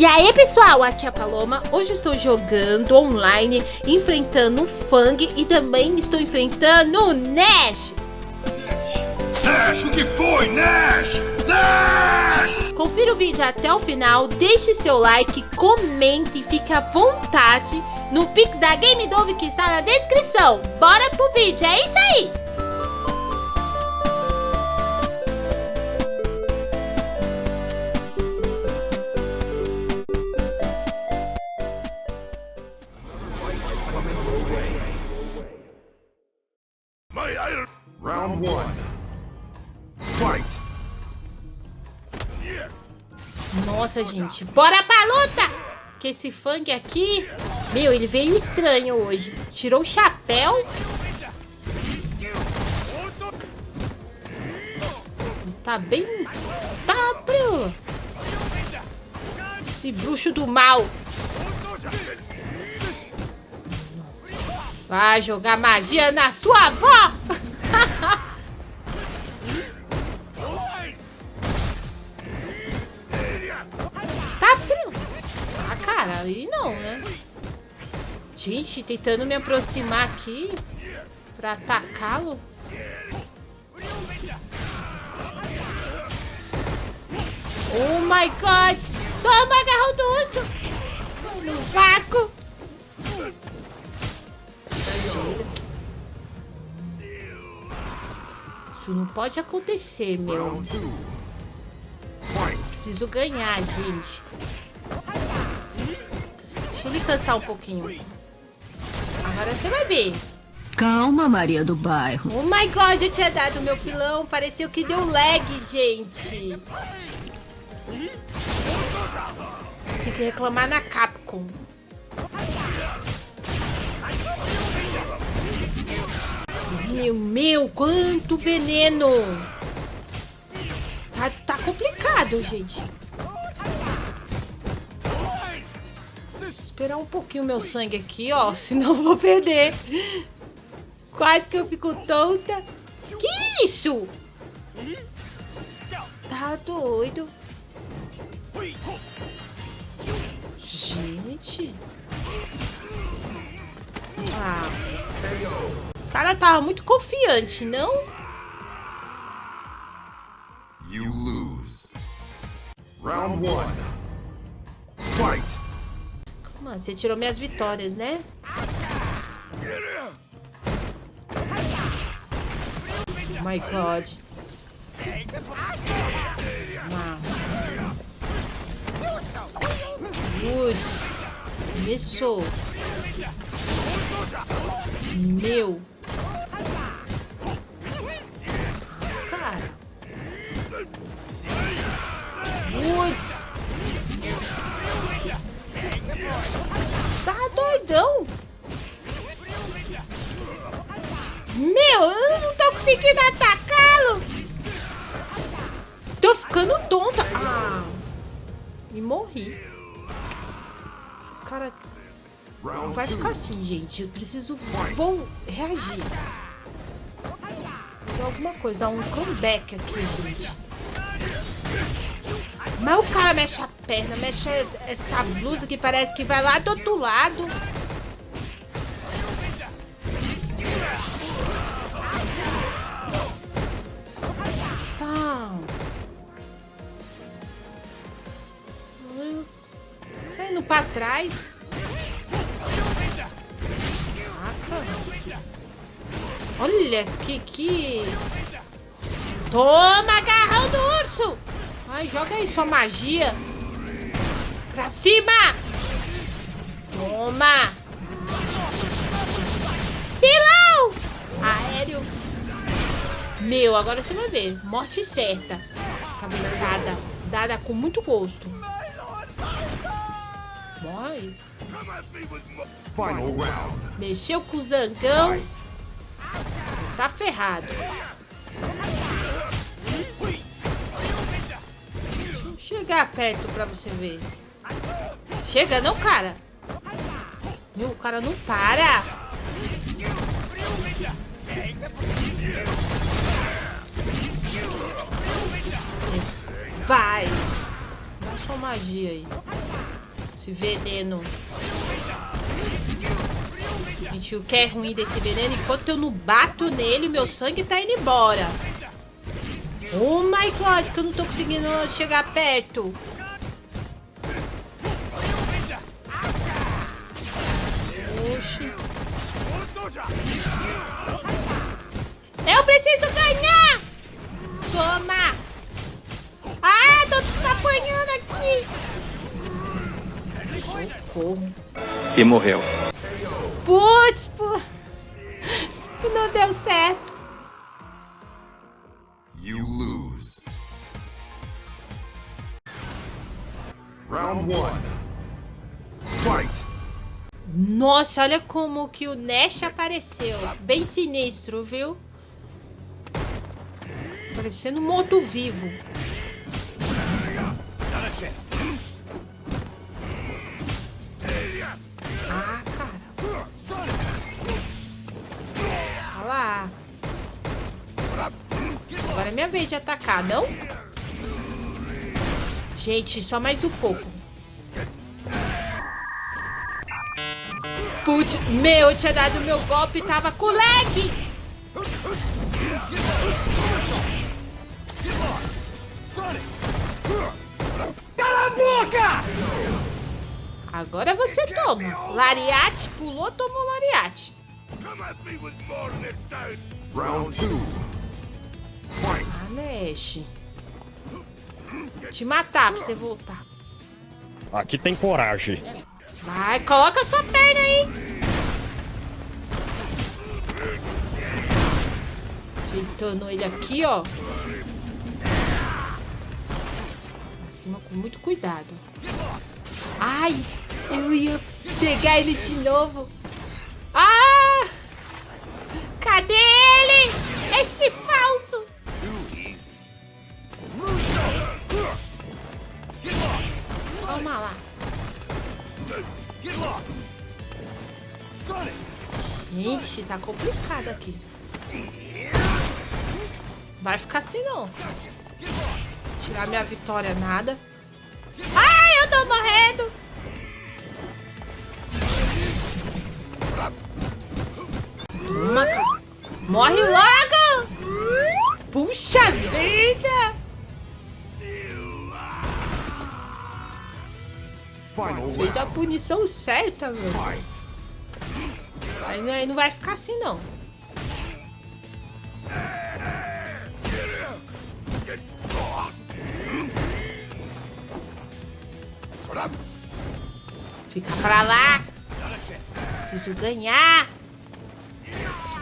E aí pessoal, aqui é a Paloma, hoje estou jogando online, enfrentando o Fang e também estou enfrentando o Nash Nash, o que foi, Nash? Nash! Confira o vídeo até o final, deixe seu like, comente e fique à vontade no Pix da Game Dove que está na descrição. Bora pro vídeo, é isso aí! Nossa, gente, bora pra luta! Que esse funk aqui... Meu, ele veio estranho hoje. Tirou o chapéu. Ele tá bem... Tá, bro. Esse bruxo do mal. Vai jogar magia na sua avó! Gente, tentando me aproximar aqui pra atacá-lo. Oh my god! Toma, agarrão do urso! No vácuo! Isso não pode acontecer, meu. Preciso ganhar, gente. Deixa ele cansar um pouquinho. Agora você vai ver. Calma, Maria do Bairro. Oh my god, eu tinha dado meu pilão. Pareceu que deu lag, gente. Tem que reclamar na Capcom. Meu, meu, quanto veneno! Tá, tá complicado, gente. Esperar um pouquinho meu sangue aqui, ó. Senão eu vou perder. Quase que eu fico tonta. Que isso? Tá doido. Gente. Ah. O cara tava muito confiante, não? You lose. Round one. Fight. Calma, você tirou minhas vitórias, né? Oh my god. Putz. Começou. Meu. Tô ficando tonta. Ah. E morri. Cara, não vai ficar assim, gente. Eu preciso... Vou reagir. Fazer alguma coisa. Dar um comeback aqui, gente. Mas o cara mexe a perna, mexe essa blusa que parece que vai lá do outro lado. Tá. Pra trás. Olha que que... Toma, agarrão do urso! Ai, joga aí sua magia. Pra cima! Toma! Pilão! Aéreo. Meu, agora você vai ver. Morte certa. Cabeçada. Dada com muito gosto. Morre. Mexeu com o zangão. Tá ferrado. Deixa eu chegar perto pra você ver. Chega não, cara. Meu, o cara não para. Vai. Dá sua magia aí. Veneno. Gente, o que é ruim desse veneno, enquanto eu não bato nele, meu sangue tá indo embora. Oh my god, que eu não tô conseguindo chegar perto. Oxi. Eu preciso ganhar! Toma! Ah, tô apanhando aqui! Socorro. E morreu. Putz, pô. Não deu certo. You lose. Round one. Fight! Nossa, olha como que o Nash apareceu. Bem sinistro, viu? Parecendo um morto-vivo. Ah, cara. Olha lá. Agora é minha vez de atacar, não? Gente, só mais um pouco. Putz, meu, eu tinha dado meu golpe e tava com lag. Cala a boca! Agora você toma. Lariate, pulou, tomou lariate. Round! Ah, Nash. Te matar pra você voltar. Aqui tem coragem. Vai, coloca sua perna aí. Ajeitando ele aqui, ó. Pra cima com muito cuidado. Ai, eu ia pegar ele de novo. Ah! Cadê ele? Esse falso. Toma lá. Gente, tá complicado aqui. Vai ficar assim não. Tirar minha vitória nada. Ai, eu tô morrendo. Morre logo. Puxa vida. Fez a punição certa, não- aí não vai ficar assim, não. Fica pra lá. Preciso ganhar.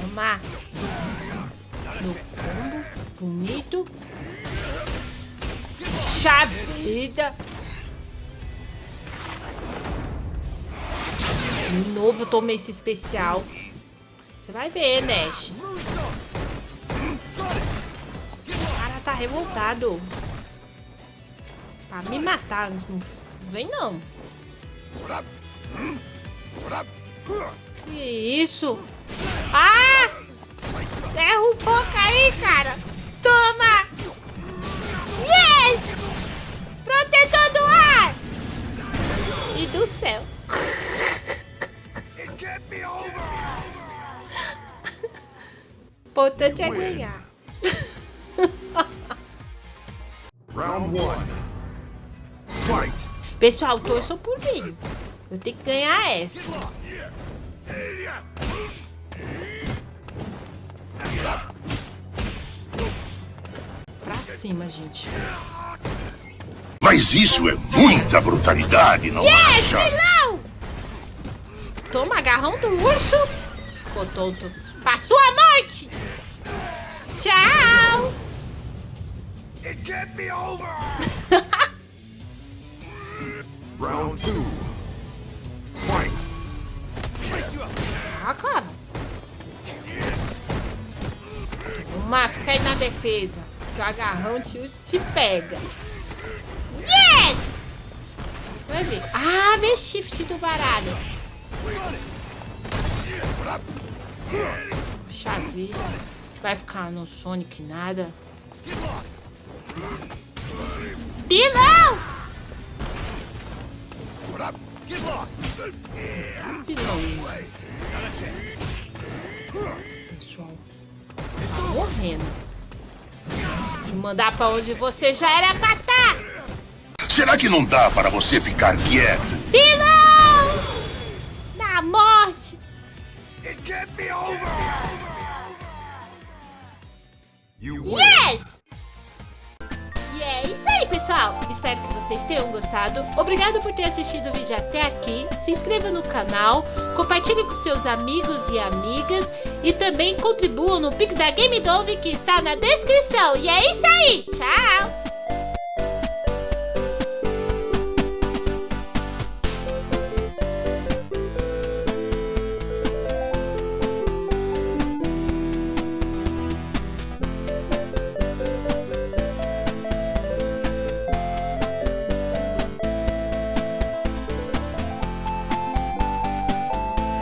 Toma. Bonito. Puxa vida. De novo eu tomei esse especial. Você vai ver, Nash. O cara tá revoltado. Pra me matar. Não vem, não. Que isso? Ah! Derrubou, caí, cara. Pessoal, torçam por mim. Eu tenho que ganhar essa. Pra cima, gente. Mas isso é muita brutalidade, não Yes, vilão! Toma agarrão do urso. Ficou tonto. Pra sua morte! Tchau! It can't be over! Round two. Fight! Ah, cara. Uma, fica aí na defesa. Que o agarrão te, te pega. Yes! Você vai ver. Ah, vê shift do baralho. Puxa vida. Vai ficar no Sonic nada. Pilão! Pilão. Pessoal, tá morrendo. Eu mandar pra onde você já era pra tá. Será que não dá para você ficar quieto? Pilão! Na morte! It can't be over! You pessoal. Espero que vocês tenham gostado. Obrigado por ter assistido o vídeo até aqui. Se inscreva no canal, compartilhe com seus amigos e amigas e também contribuam no Pix da Game Dove que está na descrição. E é isso aí. Tchau!